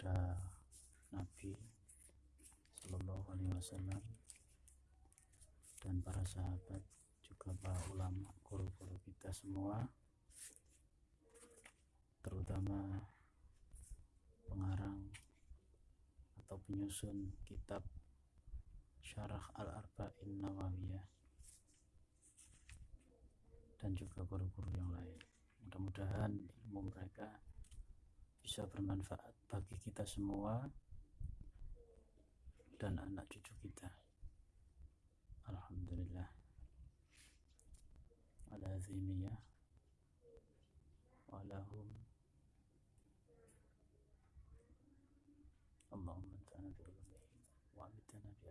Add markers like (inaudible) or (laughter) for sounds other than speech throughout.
kepada Nabi Sallallahu Alaihi Wasallam dan para sahabat juga para ulama guru-guru kita semua terutama pengarang atau penyusun kitab Syarah Al-Arba'in Nawawiyah dan juga guru-guru yang lain. Mudah-mudahan ilmu mereka bisa bermanfaat bagi kita semua dan anak cucu kita. Alhamdulillah. Ala zimiyah walahum Allahumma antana bi ulumihim wa amitana bi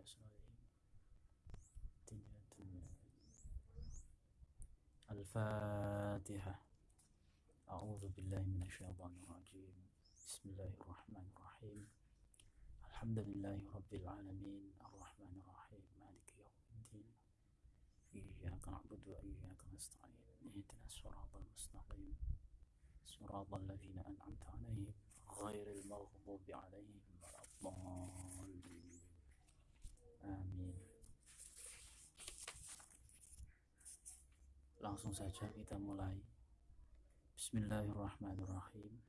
أعوذ بالله من الشيطان الرجيم. بسم الله الرحمن الرحيم. الحمد لله رب العالمين. الرحمن الرحيم. مالك يوم الدين. إياك نعبد وإياك نستعين. اهدنا الصراط المستقيم. صراط الذين أنعمت عليهم غير المغضوب عليهم ولا الضالين. آمين. Langsung saja kita mulai. Bismillahirrahmanirrahim.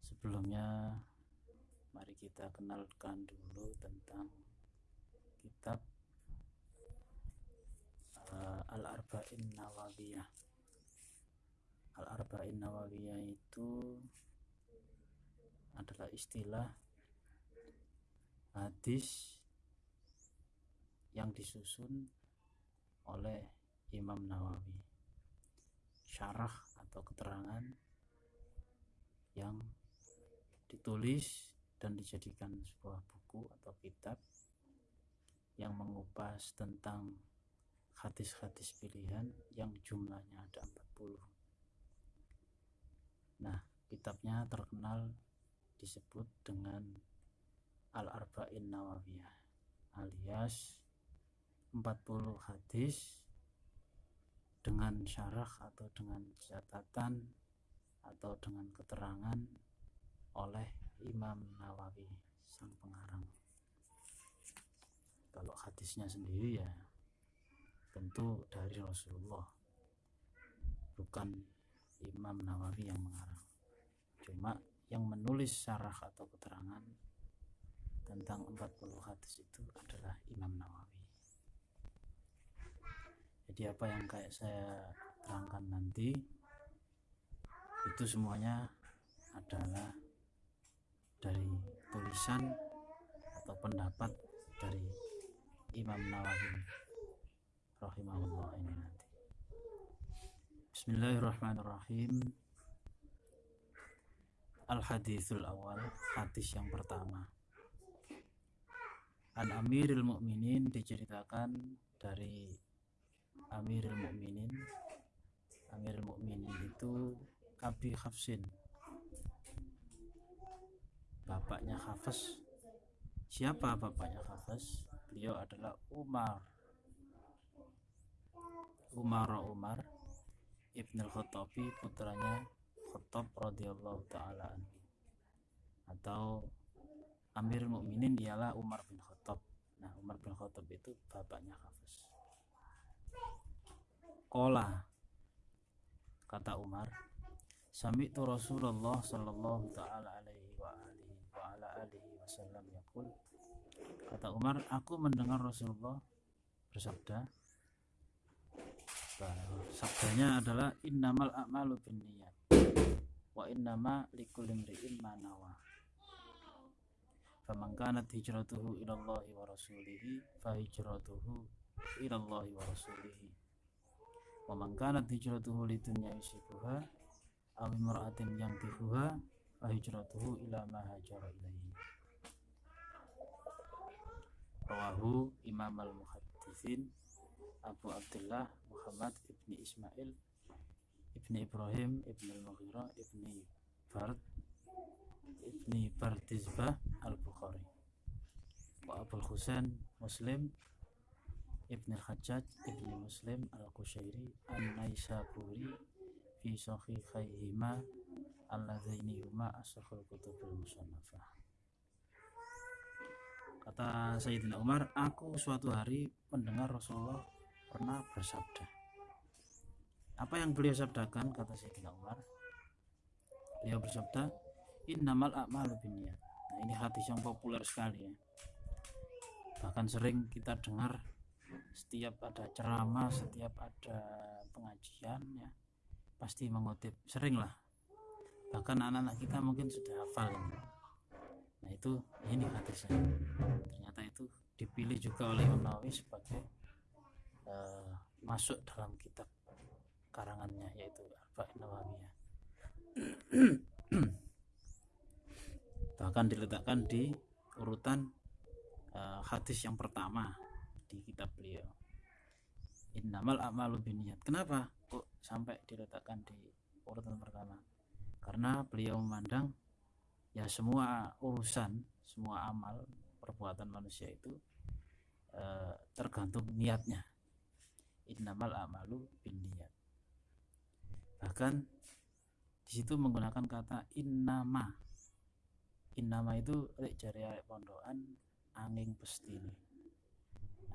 Sebelumnya Mari kita kenalkan dulu tentang Kitab uh, Al-Arba'in Nawawiyah. Al-Arba'in Nawawiyah itu Adalah istilah Hadis Yang disusun Oleh Imam Nawawi syarah atau keterangan yang ditulis dan dijadikan sebuah buku atau kitab yang mengupas tentang hadis-hadis pilihan yang jumlahnya ada 40 nah kitabnya terkenal disebut dengan Al-Arba'in Nawawiyah alias 40 hadis dengan syarah atau dengan catatan atau dengan keterangan oleh Imam Nawawi sang pengarang. Kalau hadisnya sendiri ya tentu dari Rasulullah bukan Imam Nawawi yang mengarang. Cuma yang menulis syarah atau keterangan tentang 40 hadis itu adalah Imam Nawawi jadi apa yang kayak saya terangkan nanti itu semuanya adalah dari tulisan atau pendapat dari Imam Nawawi rahimahullah ini nanti. Bismillahirrahmanirrahim. Al-Hadithul Awal Hadis yang pertama. An Amiril Mukminin diceritakan dari Amirul Mukminin Amirul Mukminin itu Abi Hafsin. Bapaknya Hafs siapa bapaknya Hafs beliau adalah Umar. Umar Umar Ibn al-Khattabi putranya Khattab radhiyallahu taala atau Amirul Mukminin ialah Umar bin Khattab. Nah Umar bin Khattab itu bapaknya Hafs Kola kata Umar. Sami itu Rasulullah sallallahu taala alaihi wa alihi wa ala alihi wasallam yaqul. Kata Umar aku mendengar Rasulullah bersabda sabdanya adalah innamal a'malu binniyat wa innama likulli imri'in ma nawa. Hijratuhu ila Allah wa rasulihi fa hijratuhu ila Allah wa rasulihi wa man kanat hijratuhu lidunya yusibuha aw imra'atin yankihuha fa hijratuhu ila ma hajara ilaihi rawahu imam al-muhaddithin Abu Abdullah Muhammad ibni Ismail ibni Ibrahim ibni al-Mughira ibni Bard ibni Bardizbah al-Bukhari. Wa Abul Husain Muslim Ibn al-Hajjaj Ibn Muslim al-Qushairi An-Naisaburi Fi Sahihayhima alladzaini huma asrahul kutubil musannafah. Kata Sayyidina Umar aku suatu hari mendengar Rasulullah pernah bersabda. Apa yang beliau sabdakan? Kata Sayyidina Umar. Beliau bersabda innamal a'malu binniyat. Nah ini hadis yang populer sekali ya. Bahkan sering kita dengar setiap ada ceramah setiap ada pengajian ya pasti mengutip. Sering lah. Bahkan anak-anak kita mungkin sudah hafal nah itu ini hadisnya ternyata itu dipilih juga oleh Imam Nawawi sebagai uh, masuk dalam kitab karangannya yaitu Arba'in Nawawiyah. Bahkan diletakkan di urutan uh, hadis yang pertama di kitab beliau. Innamal a'malu biniyat kenapa kok sampai diletakkan di urutan pertama? Karena beliau memandang ya semua urusan semua amal perbuatan manusia itu uh, tergantung niatnya. Innamal a'malu biniyat bahkan di situ menggunakan kata innama. Innama itu lek jari pondokan angin pestine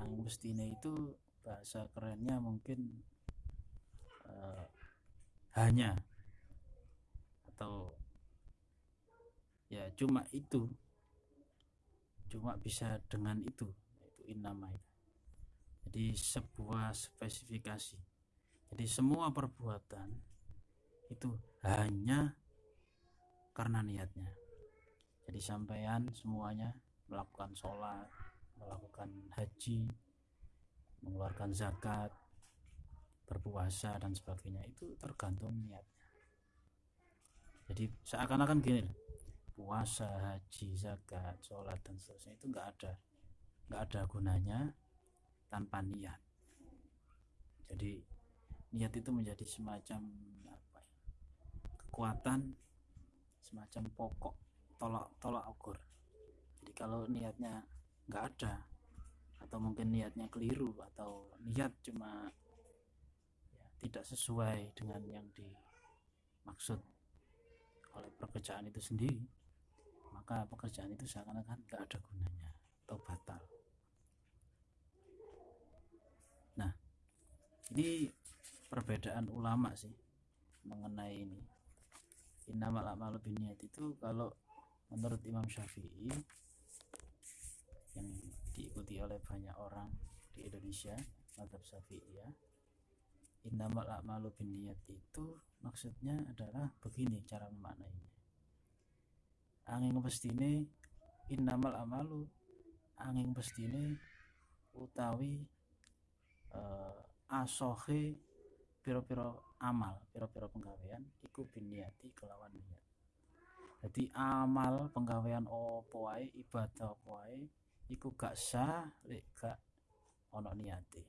angin pestine itu bahasa kerennya mungkin uh, hanya. Atau ya cuma itu. Cuma bisa dengan itu itu innama itu jadi sebuah spesifikasi. Jadi semua perbuatan itu hanya karena niatnya. Jadi sampean semuanya melakukan sholat melakukan haji mengeluarkan zakat berpuasa dan sebagainya itu tergantung niatnya. Jadi seakan-akan gini puasa haji zakat sholat dan seterusnya itu enggak ada. Enggak ada gunanya tanpa niat. Jadi niat itu menjadi semacam apa ya, kekuatan semacam pokok tolak tolak ukur. Jadi kalau niatnya nggak ada. Atau mungkin niatnya keliru atau niat cuma ya, tidak sesuai dengan yang dimaksud oleh pekerjaan itu sendiri maka pekerjaan itu seakan-akan nggak ada gunanya atau batal. Nah ini perbedaan ulama sih mengenai ini. Innamal a'malu binniyat itu kalau menurut Imam Syafi'i yang diikuti oleh banyak orang di Indonesia madhab Syafi'i ya innamal a'malu binniyat itu maksudnya adalah begini cara memaknainya. Angin pestine innamal amalu angin pestine utawi uh, asohe piro-piro amal piro-piro penggawean iku biniati kelawan niat. Jadi amal penggawean opo wae ibadah opo wae iku gak sah lek gak ono niati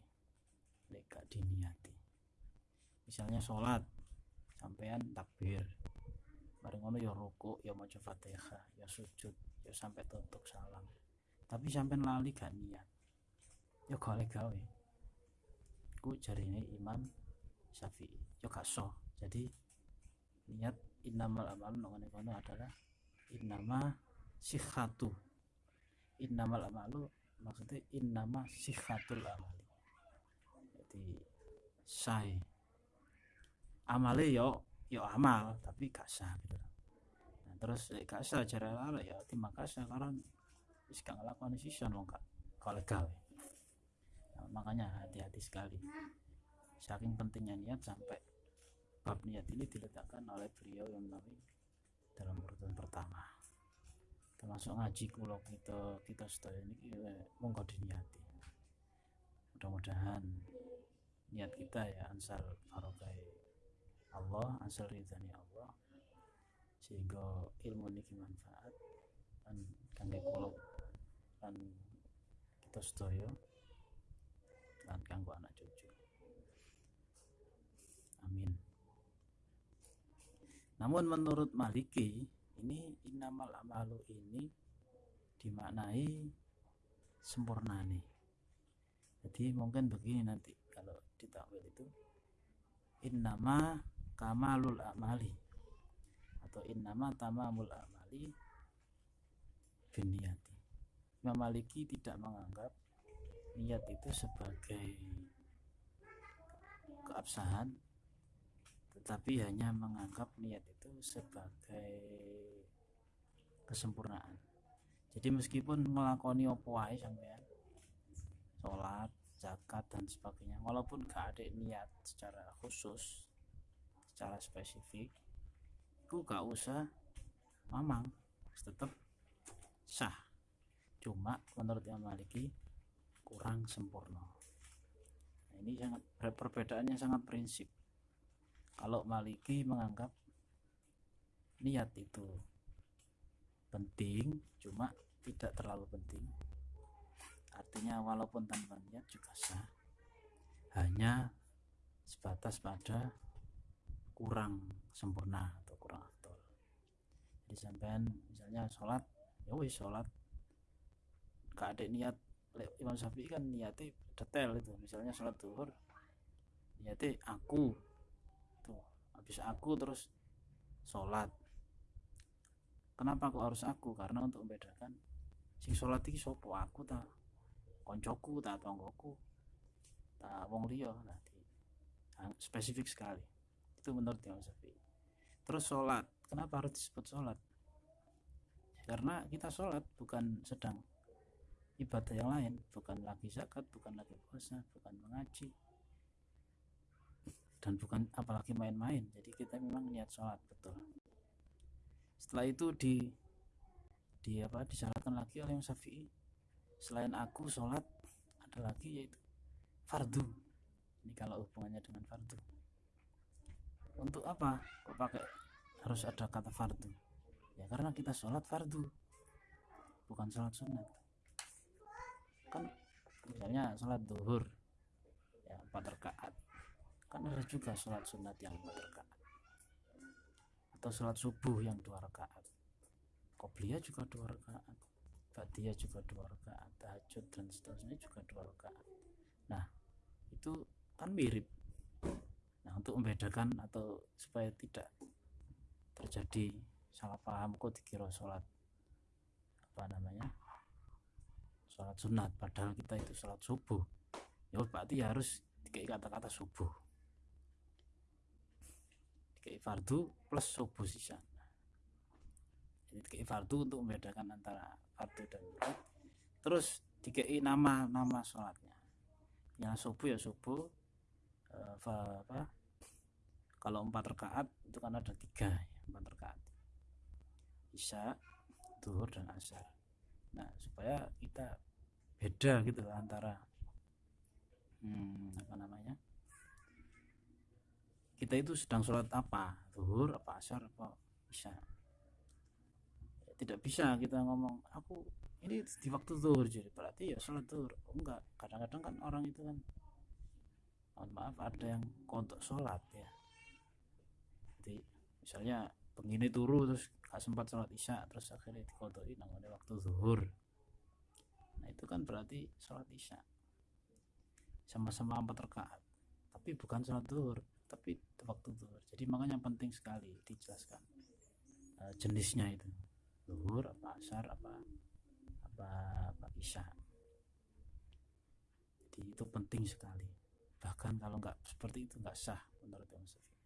lek gak diniati. Misalnya sholat sampean takbir. Bareng ngono ya ruku ya maca Fatihah ya sujud ya sampai tutup salam. Tapi sampean lali gak niat ya golek gawe. Ku jarine Imam Syafi'i ya gak so jadi niat innamal amal nongone kono adalah innama sihatu innamal amalu maksudnya innama sihatul amali. Jadi say amale yo yo amal tapi gak sah gitu. Nah, terus gak sah cara lala ya terima kasih karena wis gak ngelakuin sisa wong gak gawe nah, makanya hati-hati sekali. Saking pentingnya niat sampai bab niat ini diletakkan oleh beliau yang nabi dalam urutan pertama termasuk ngaji kulo kita kita setelah ini monggo diniati. Mudah-mudahan niat kita ya ansal farokai Allah asal ridhani Allah sehingga ilmu ini manfaat dan kangge kulo dan kita sedaya dan kanggo anak cucu. Amin. Namun menurut Maliki ini inamal amalu ini dimaknai sempurna nih. Jadi mungkin begini nanti kalau ditakwil itu innama kamalul amali atau innama tamamul amali biniyati Imam Maliki tidak menganggap niat itu sebagai keabsahan tetapi hanya menganggap niat itu sebagai kesempurnaan. Jadi meskipun melakoni opo wae sampean sholat zakat dan sebagainya walaupun gak ada niat secara khusus secara spesifik itu gak usah mamang tetap sah. Cuma menurut Imam Maliki kurang sempurna. Nah, ini sangat perbedaannya sangat prinsip. Kalau Maliki menganggap niat itu penting cuma tidak terlalu penting. Artinya walaupun tanpa niat juga sah hanya sebatas pada kurang sempurna atau kurang aktual jadi sampean misalnya sholat ya wis sholat. Gak ada niat Imam Syafi'i kan niatnya detail itu. Misalnya sholat duhur niatnya aku. Tuh habis aku terus sholat kenapa kok harus aku? Karena untuk membedakan sing sholat ini sopo aku tak koncoku tak tonggoku tak wong liya. Nanti spesifik sekali. Itu menurut Imam Syafi'i. Terus sholat kenapa harus disebut sholat? Karena kita sholat bukan sedang ibadah yang lain. Bukan lagi zakat bukan lagi puasa bukan mengaji dan bukan apalagi main-main. Jadi kita memang niat sholat betul setelah itu di di apa disyaratkan lagi oleh Imam Syafi'i selain aku sholat ada lagi yaitu fardu. Ini kalau hubungannya dengan fardu. Untuk apa kok pakai harus ada kata fardu? Ya karena kita sholat fardu bukan sholat sunat. Kan misalnya sholat duhur ya empat rakaat. Kan ada juga sholat sunat yang empat rakaat atau sholat subuh yang dua rakaat. Qobliyah juga dua rakaat. Ba'diyah juga dua rakaat. Tahajud dan seterusnya juga dua rakaat. Nah itu kan mirip. Nah untuk membedakan atau supaya tidak terjadi salah paham kok dikira sholat apa namanya sholat sunat padahal kita itu sholat subuh. Ya berarti harus dikai kata-kata subuh dikai fardu plus subuh sisa jadi dikai fardu untuk membedakan antara fardu dan berat terus dikai nama nama sholatnya. Yang subuh ya subuh e, apa? Kalau empat rakaat itu kan ada tiga ya, empat rakaat. Isya duhur dan asar. Nah supaya kita beda gitu antara hmm, apa namanya kita itu sedang sholat apa? Duhur apa asar apa isya? Tidak bisa kita ngomong aku ini di waktu zuhur jadi berarti ya sholat zuhur. Oh, enggak. Kadang-kadang kan orang itu kan mohon maaf ada yang kontok sholat ya. Jadi misalnya begini turu terus gak sempat sholat isya terus akhirnya dikodoki namanya waktu zuhur. Nah itu kan berarti sholat isya. Sama-sama empat rakaat. Tapi bukan sholat zuhur tapi waktu zuhur jadi makanya penting sekali dijelaskan uh, jenisnya itu. Zuhur apa asar apa apa apa isya. Jadi itu penting sekali. Bahkan kalau nggak seperti itu nggak sah menurut Imam Syafi'i.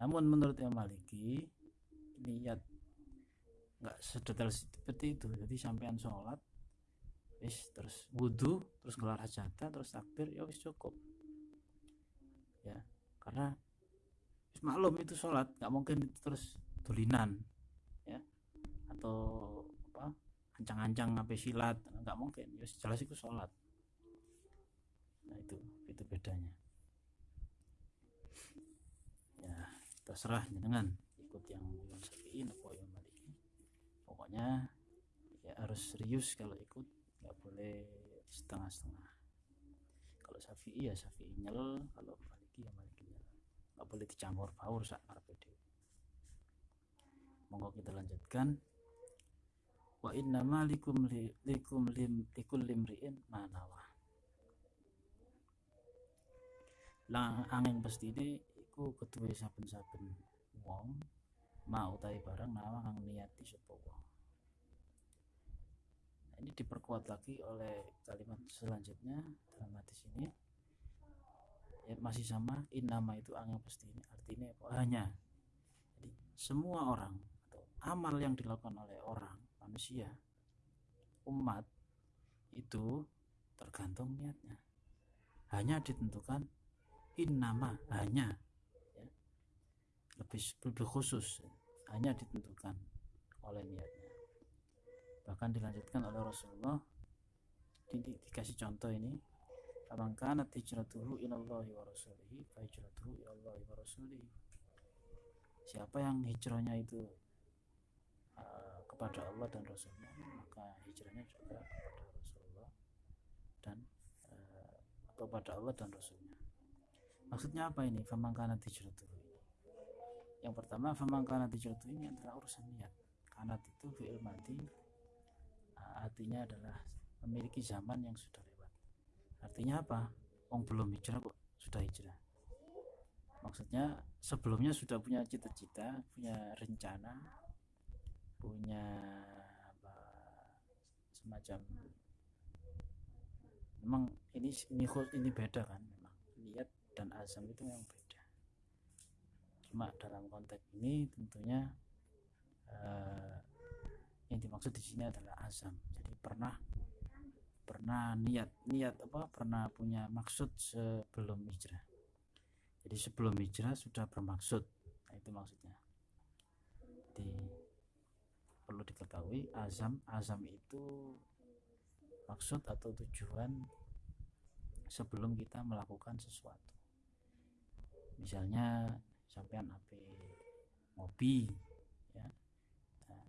Namun menurut Imam Maliki niat nggak sedetail seperti itu. Jadi sampean sholat wis terus wudhu terus ngelar hajatan terus takbir ya wis cukup. Ya karena maklum itu sholat nggak mungkin itu terus tulinan ya. Atau apa ancang-ancang ngapain silat nggak mungkin. Ya jelas itu sholat. Nah itu itu bedanya. Ya terserah dengan ikut yang Imam Syafi'i atau yang Maliki. Pokoknya ya harus serius kalau ikut nggak boleh setengah-setengah. Kalau Syafi'i ya Syafi'i nyel kalau Maliki ya Maliki nggak boleh dicampur baur saat PD monggo kita lanjutkan. Wa inna malikum likum lim likul limriin manawa lang angin pasti ini iku kedua saben-saben wong ma utai barang nama kang niati sapa wong. Nah, ini diperkuat lagi oleh kalimat selanjutnya dalam hadis ini ya, masih sama in nama itu angin pasti ini artinya hanya. Jadi semua orang atau amal yang dilakukan oleh orang manusia umat itu tergantung niatnya. Hanya ditentukan in nama hanya. Ya, lebih lebih khusus. Hanya ditentukan oleh niatnya. Bahkan dilanjutkan oleh Rasulullah. Di, di, dikasih contoh ini Faman kana hijratuhu ilallahi wa rasulihi fa ilallahi wa rasulihi. Siapa yang hijrahnya itu uh, kepada Allah dan Rasulnya maka hijrahnya juga kepada Rasulullah dan uh, kepada Allah dan Rasulnya. Maksudnya apa ini? Faman kana hijratuhu yang pertama faman kana hijratuhu ini adalah urusan niat. Kanat itu fi'il mati uh, artinya adalah memiliki zaman yang sudah artinya apa? Wong belum hijrah kok sudah hijrah. Maksudnya sebelumnya sudah punya cita-cita punya rencana punya apa semacam memang ini ini ini beda kan memang. Lihat dan azam itu memang beda. Cuma dalam konteks ini tentunya uh, yang dimaksud di sini adalah azam. Jadi pernah pernah niat niat apa pernah punya maksud sebelum hijrah. Jadi sebelum hijrah sudah bermaksud. Nah, itu maksudnya. Di perlu diketahui azam azam itu maksud atau tujuan sebelum kita melakukan sesuatu. Misalnya sampean HP ngopi ya. Nah,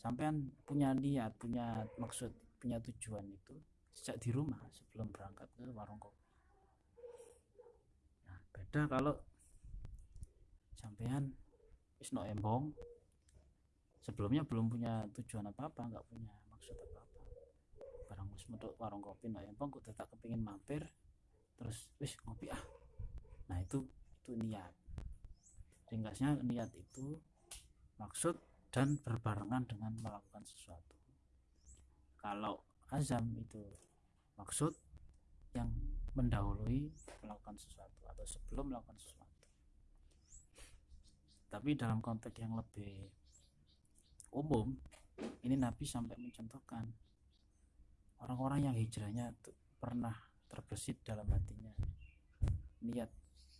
sampean punya niat punya maksud punya tujuan itu sejak di rumah sebelum berangkat ke warung kopi. Nah beda kalau sampean isno embong. Sebelumnya belum punya tujuan apa-apa nggak punya maksud apa-apa. Barang wis metu warung kopi no embong kok tetap kepingin mampir terus wis ngopi ah. Nah itu itu niat. Ringkasnya niat itu maksud dan berbarengan dengan melakukan sesuatu. Kalau azam itu. Maksud yang mendahului melakukan sesuatu atau sebelum melakukan sesuatu. Tapi dalam konteks yang lebih umum ini Nabi sampai mencontohkan orang-orang yang hijrahnya pernah terbesit dalam hatinya. Niat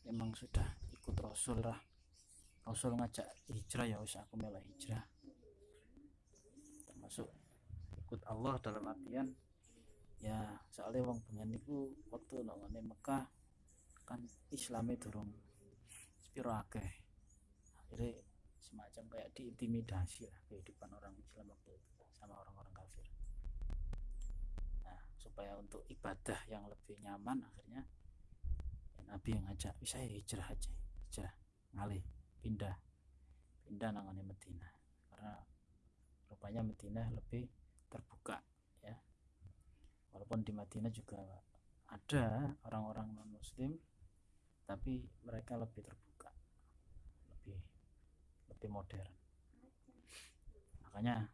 memang sudah ikut Rasul lah. Rasul ngajak hijrah ya usah aku melak hijrah. Termasuk ikut Allah dalam artian ya soalnya wong pengen niku waktu nongone Mekah kan Islamnya durung spiro akeh. Akhirnya semacam kayak diintimidasi lah kehidupan orang Islam waktu itu sama orang-orang kafir. Nah supaya untuk ibadah yang lebih nyaman akhirnya ya, Nabi yang ngajak bisa hijrah aja hijrah ngalih pindah pindah nangane Medina. Karena rupanya Medina lebih terbuka ya. Walaupun di Madinah juga ada orang-orang non muslim tapi mereka lebih terbuka lebih lebih modern. Makanya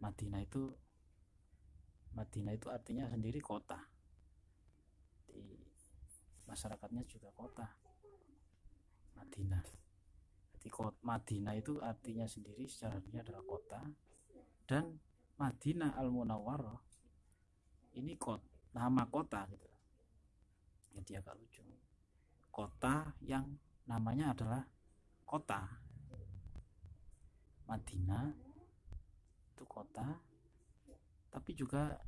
Madinah itu Madinah itu artinya sendiri kota. Di masyarakatnya juga kota Madinah. Jadi Madinah itu artinya sendiri secara adalah kota. Dan Madinah Al Munawwarah ini kot, nama kota gitu. Jadi agak lucu. Kota yang namanya adalah kota. Madinah itu kota tapi juga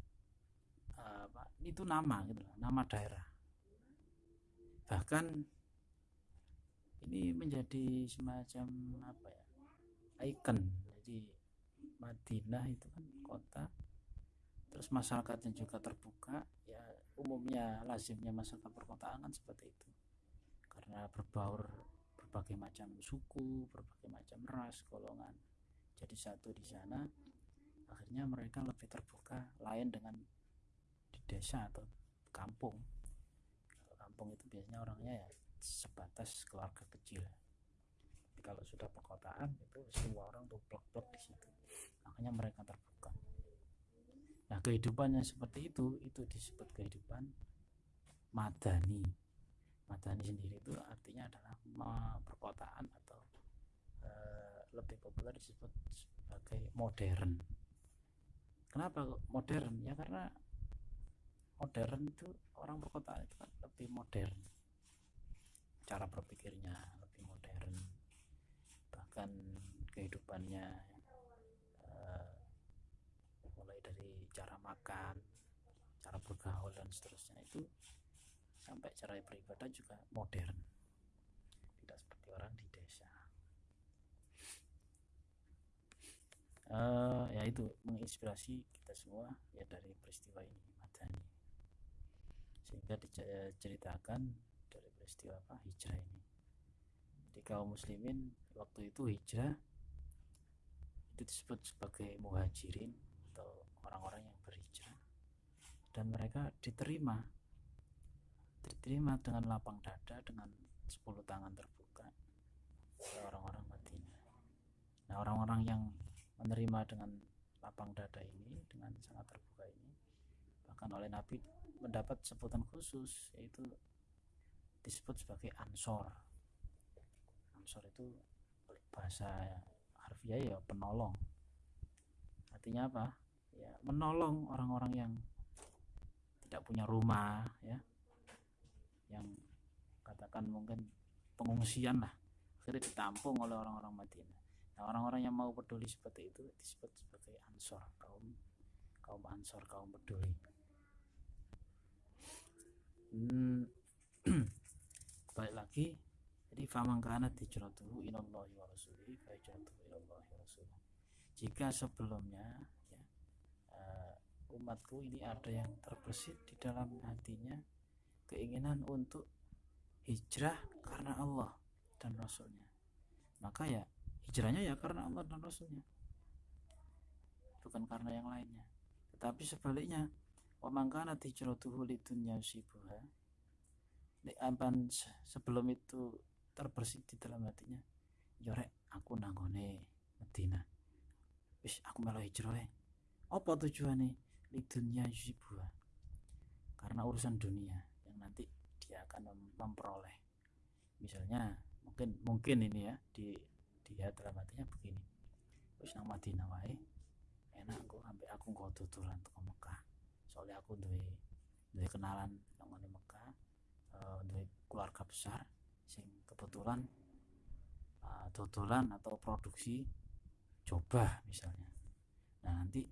uh, itu nama gitu nama daerah. Bahkan ini menjadi semacam apa ya icon jadi Madinah itu kan kota. Terus masyarakatnya juga terbuka. Ya umumnya lazimnya masyarakat perkotaan kan seperti itu. Karena berbaur berbagai macam suku berbagai macam ras golongan. Jadi satu di sana akhirnya mereka lebih terbuka lain dengan di desa atau kampung. Kampung itu biasanya orangnya ya sebatas keluarga kecil kalau sudah perkotaan itu semua orang tuh blok-blok di situ. Makanya mereka terbuka. Nah kehidupannya seperti itu itu disebut kehidupan madani. Madani sendiri itu artinya adalah perkotaan atau e, lebih populer disebut sebagai modern. Kenapa modern? Ya karena modern itu orang perkotaan itu kan lebih modern cara berpikirnya bahkan kehidupannya uh, mulai dari cara makan cara bergaul dan seterusnya itu sampai cara beribadah juga modern. Tidak seperti orang di desa. Uh, ya itu menginspirasi kita semua ya dari peristiwa ini Madani. Sehingga diceritakan dari peristiwa apa hijrah ini. Di kaum muslimin waktu itu hijrah itu disebut sebagai muhajirin atau orang-orang yang berhijrah. Dan mereka diterima. Diterima dengan lapang dada dengan 10 tangan terbuka oleh orang-orang Madinah. Nah orang-orang yang menerima dengan lapang dada ini dengan sangat terbuka ini bahkan oleh Nabi mendapat sebutan khusus yaitu disebut sebagai ansor. Ansor itu bahasa harfiah ya penolong. Artinya apa? Ya menolong orang-orang yang tidak punya rumah ya. Yang katakan mungkin pengungsian lah. Akhirnya ditampung oleh orang-orang Madinah. Nah orang-orang yang mau peduli seperti itu disebut sebagai ansor kaum kaum ansor kaum peduli. Hmm, (clears throat) balik lagi jadi faman hijratuhu ilallahi wa rasulihi fa hijratuhu ilallahi wa rasulih jika sebelumnya ya uh, umatku ini ada yang terbesit di dalam hatinya keinginan untuk hijrah karena Allah dan Rasulnya. Maka ya hijrahnya ya karena Allah dan Rasulnya. Bukan karena yang lainnya. Tetapi sebaliknya wa mangkana hijratuhu lidunya sibuha sebelum itu terbersih di dalam hatinya. Yorek ya, aku nanggone Medina. Wis aku melo hijrah apa tujuannya di dunia yusibua karena urusan dunia yang nanti dia akan memperoleh. Misalnya mungkin mungkin ini ya di dia dalam hatinya begini. Wis nang Madinah wae enak aku sampai aku nggak tutulan ke Mekah. Soalnya aku duwe duwe kenalan nang Mekah uh, keluarga besar sing kebetulan uh, tutulan atau produksi coba misalnya. Nah nanti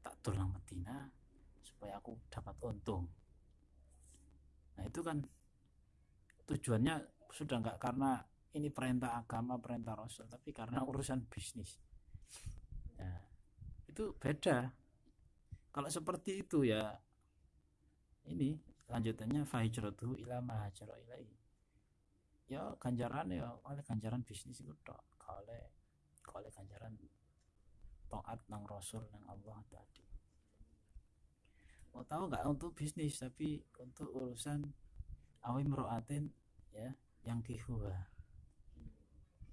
tak tulang Medina supaya aku dapat untung. Nah itu kan tujuannya sudah nggak karena ini perintah agama perintah rasul tapi karena urusan bisnis. Nah, itu beda. Kalau seperti itu ya ini lanjutannya fahijratuhu ila mahajara ilai ya ganjaran ya oleh ganjaran bisnis itu tok. Oleh oleh ganjaran taat nang rasul nang Allah tadi. Mau tahu nggak untuk bisnis tapi untuk urusan awim roatin ya yang kihuha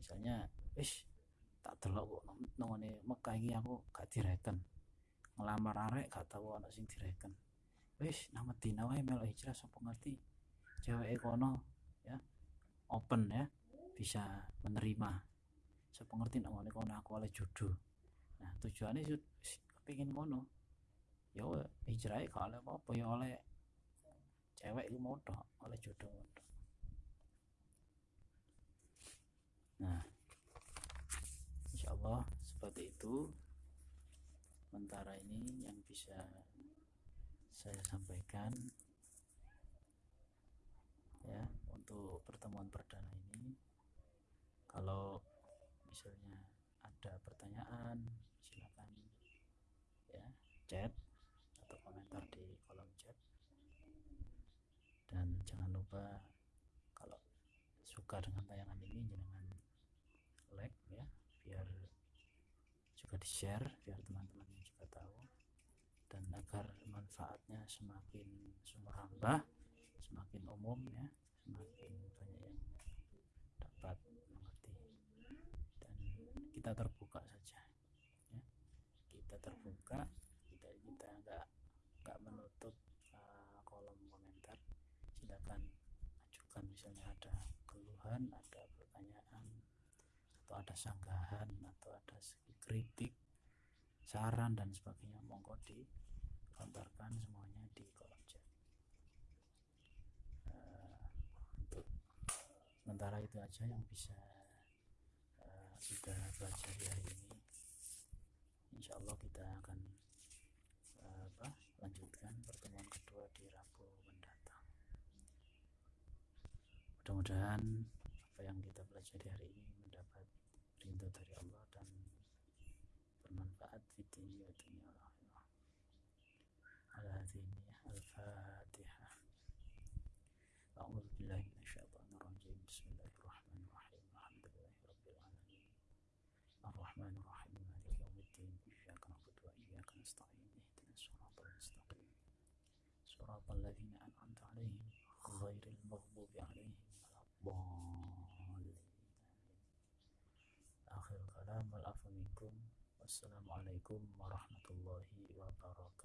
misalnya wis tak delok kok nongone Mekah ini aku gak direken. Ngelamar arek gak tahu anak sing direken. Wis nang Medina wae melu hijrah sapa ngerti? Cewek kono ya open ya bisa menerima sapa ngerti nek ngene kono aku oleh jodoh. Nah tujuannya sih kepingin kono ya hijrah kalau apa-apa ya oleh cewek itu mau oleh jodoh nah insyaallah seperti itu. Sementara ini yang bisa saya sampaikan ya untuk pertemuan perdana ini kalau misalnya ada pertanyaan silakan ya chat atau komentar di kolom chat. Dan jangan lupa kalau suka dengan tayangan ini jangan like ya biar juga di share biar teman-teman juga tahu. Dan agar manfaatnya semakin semerambah semakin umum ya semakin banyak yang dapat mengerti kita terbuka saja ya. kita terbuka kita kita nggak nggak menutup uh, kolom komentar silakan ajukan misalnya ada keluhan ada pertanyaan atau ada sanggahan atau ada kritik saran dan sebagainya monggo dilontarkan semuanya di kolom chat uh, untuk sementara itu aja yang bisa uh, kita pelajari hari ini. Insya Allah kita akan uh, apa, lanjutkan pertemuan kedua di Rabu mendatang. Mudah-mudahan apa yang kita pelajari hari ini mendapat rindu dari Allah dan bermanfaat. Di dunia dunia akhirah ala Assalamualaikum عليهم ولا الضالين akhir wassalamualaikum warahmatullahi wabarakatuh.